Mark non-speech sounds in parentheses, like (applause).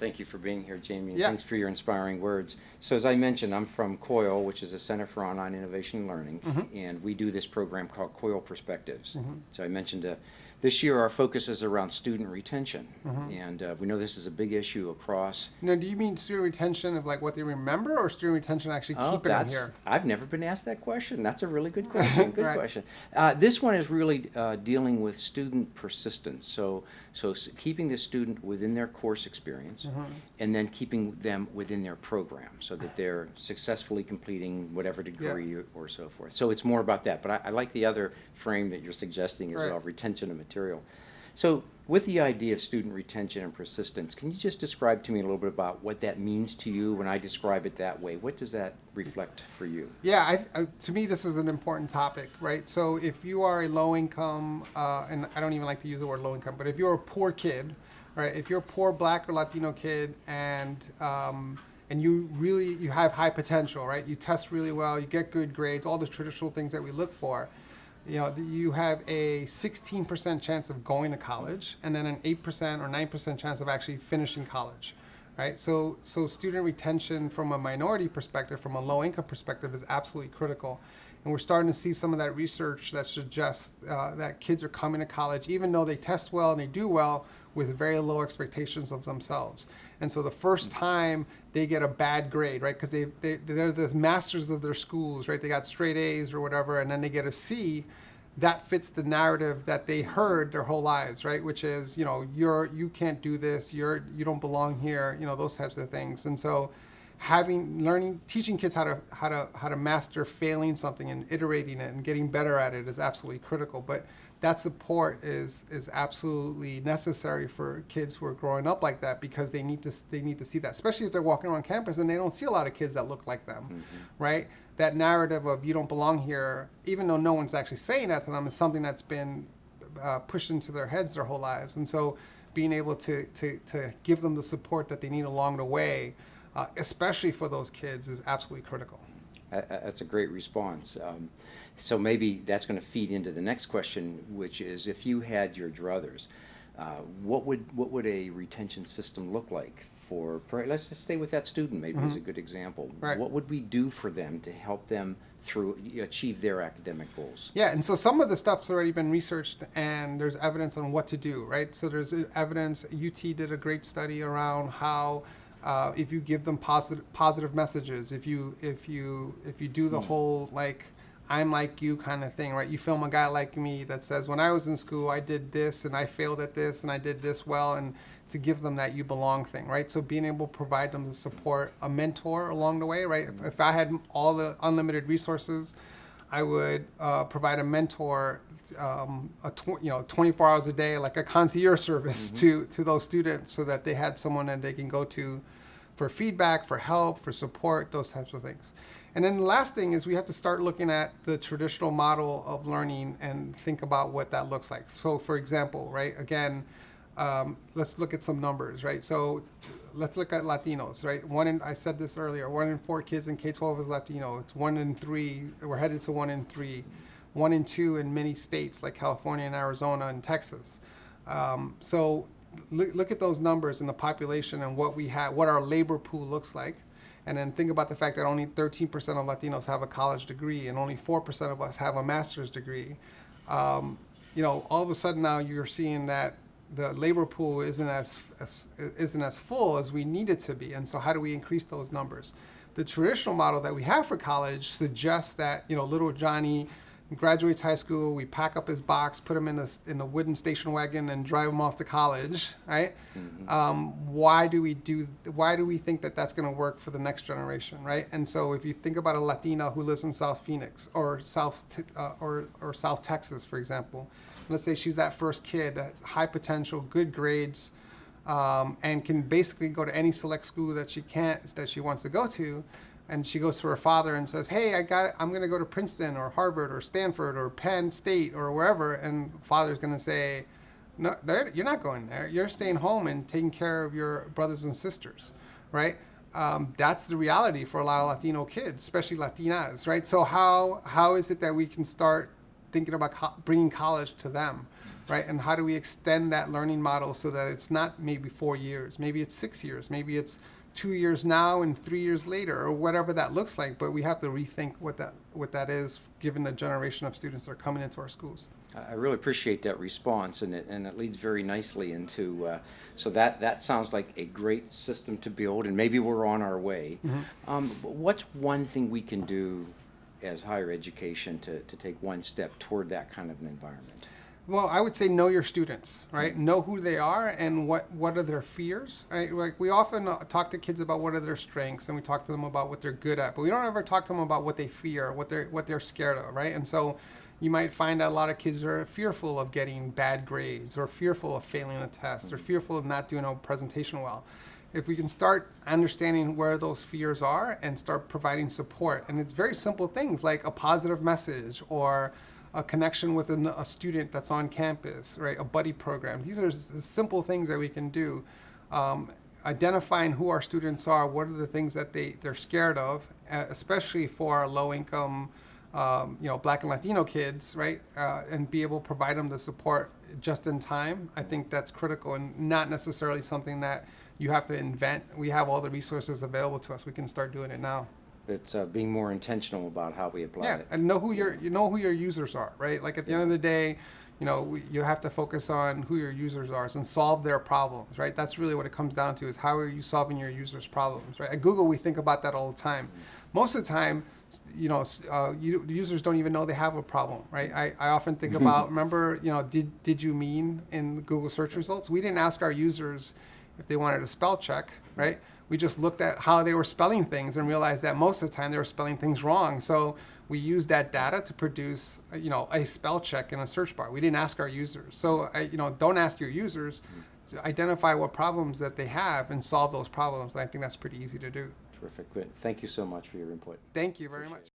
Thank you for being here, Jamie, and Yeah. thanks for your inspiring words. So as I mentioned, I'm from COIL, which is a Center for Online Innovation and Learning, Mm-hmm. and we do this program called COIL Perspectives. So I mentioned uh, this year our focus is around student retention, Mm-hmm. and uh, we know this is a big issue across. Now, do you mean student retention of like what they remember, or student retention actually Oh, keeping them that's- here? I've never been asked that question. That's a really good question. (laughs) Good Right. question. Uh, this one is really uh, dealing with student persistence. So, so keeping the student within their course experience, Mm-hmm. and then keeping them within their program, so that they're successfully completing whatever degree or, or so forth. So it's more about that. But I, I like the other frame that you're suggesting as Right. well, retention of material. So with the idea of student retention and persistence, can you just describe to me a little bit about what that means to you when I describe it that way? What does that reflect for you? Yeah, I, I, to me, this is an important topic, right? So if you are a low income, uh, and I don't even like to use the word low income, but if you're a poor kid, right? If you're a poor Black or Latino kid, and um, and you really you have high potential, right? You test really well, you get good grades, all the traditional things that we look for. You know, you have a 16% chance of going to college, and then an 8% or 9% chance of actually finishing college right? So, so student retention from a minority perspective, from a low income perspective, is absolutely critical. And we're starting to see some of that research that suggests uh, that kids are coming to college, even though they test well and they do well, with very low expectations of themselves. And so the first time they get a bad grade, right? Because they, they, they're the masters of their schools, right? They got straight A's or whatever, and then they get a C that fits the narrative that they heard their whole lives, right? Which is, you know, you're you can't do this, you're you don't belong here, you know, those types of things. And so having learning teaching kids how to how to how to master failing something and iterating it and getting better at it is absolutely critical. But that support is is absolutely necessary for kids who are growing up like that because they need to they need to see that, especially if they're walking around campus and they don't see a lot of kids that look like them, right? That narrative of you don't belong here, even though no one's actually saying that to them, is something that's been uh, pushed into their heads their whole lives. And so, being able to to to give them the support that they need along the way, uh, especially for those kids, is absolutely critical. Uh, uh, That's a great response. Um, So maybe that's going to feed into the next question, which is if you had your druthers, uh, what would, what would a retention system look like for, let's just stay with that student, maybe as a good example. Mm-hmm. Right. What would we do for them to help them through, achieve their academic goals? Yeah, and so some of the stuff's already been researched, and there's evidence on what to do, right? So there's evidence. UT did a great study around how. Uh, if you give them positive positive messages, if you if you if you do the whole like I'm like you kind of thing, right? You film a guy like me that says, when I was in school, I did this and I failed at this and I did this well, and to give them that you belong thing, right? So being able to provide them the support, a mentor along the way, right? If, if I had all the unlimited resources, I would uh, provide a mentor, um, a tw- you know, 24 hours a day, like a concierge service (laughs) to to those students, so that they had someone that they can go to for feedback, for help, for support, those types of things. And then the last thing is we have to start looking at the traditional model of learning and think about what that looks like. So, for example, right, again, um, let's look at some numbers, right? So, let's look at Latinos, right? One in, I said this earlier, one in four kids in K 12 is Latino. It's one in three, we're headed to one in three, one in two in many states like California and Arizona and Texas. Um, so, look, look at those numbers in the population and what we have, what our labor pool looks like. And then think about the fact that only 13% of Latinos have a college degree and only 4% of us have a master's degree. Um, you know, all of a sudden now you're seeing that the labor pool isn't as, as isn't as full as we need it to be. And so how do we increase those numbers? The traditional model that we have for college suggests that, you know, little Johnny graduates high school, we pack up his box, put him in a, in a wooden station wagon and drive him off to college, right? Um, why do we do, why do we think that that's gonna work for the next generation, right? And so if you think about a Latina who lives in South Phoenix or South, uh, or, or South Texas, for example, let's say she's that first kid that's high potential, good grades, um, and can basically go to any select school that she can't, that she wants to go to, and she goes to her father and says, "Hey, I got, it. I'm going to go to Princeton or Harvard or Stanford or Penn State or wherever," and father's going to say, "No, you're not going there. You're staying home and taking care of your brothers and sisters, right?" Um, that's the reality for a lot of Latino kids, especially Latinas, right? So how how is it that we can start thinking about co- bringing college to them, right? And how do we extend that learning model so that it's not maybe four years, maybe it's six years, maybe it's two years now and three years later, or whatever that looks like. But we have to rethink what that what that is, given the generation of students that are coming into our schools. I really appreciate that response, and it, and it leads very nicely into, uh, so that, that sounds like a great system to build, and maybe we're on our way. Um, What's one thing we can do as higher education to, to take one step toward that kind of an environment? Well, I would say know your students, right? Know who they are and what what are their fears, right? Like we often uh, talk to kids about what are their strengths and we talk to them about what they're good at, but we don't ever talk to them about what they fear, what they're what they're scared of, right? And so you might find that a lot of kids are fearful of getting bad grades or fearful of failing a test or fearful of not doing a presentation well. If we can start understanding where those fears are and start providing support, and it's very simple things like a positive message or a connection with an, a student that's on campus, right? A buddy program. These are simple things that we can do. Um, identifying who our students are, what are the things that they, they're scared of, especially for low income, um, you know, black and Latino kids, right? Uh, and be able to provide them the support just in time. I think that's critical and not necessarily something that you have to invent. We have all the resources available to us. We can start doing it now. It's uh, being more intentional about how we apply Yeah, it. and know who your you know who your users are, right? Like at the end of the day, you know, we, you have to focus on who your users are and solve their problems, right? That's really what it comes down to: is how are you solving your users' problems, right? At Google, we think about that all the time. Most of the time, you know, uh, you, users don't even know they have a problem, right? I, I often think (laughs) about remember, you know, did did you mean in Google search results? We didn't ask our users if they wanted a spell check, right? We just looked at how they were spelling things and realized that most of the time they were spelling things wrong. So we used that data to produce, you know, a spell check in a search bar. We didn't ask our users. So, you know, don't ask your users. To identify what problems that they have and solve those problems. And I think that's pretty easy to do. Terrific. Good. Thank you so much for your input. Thank you very much.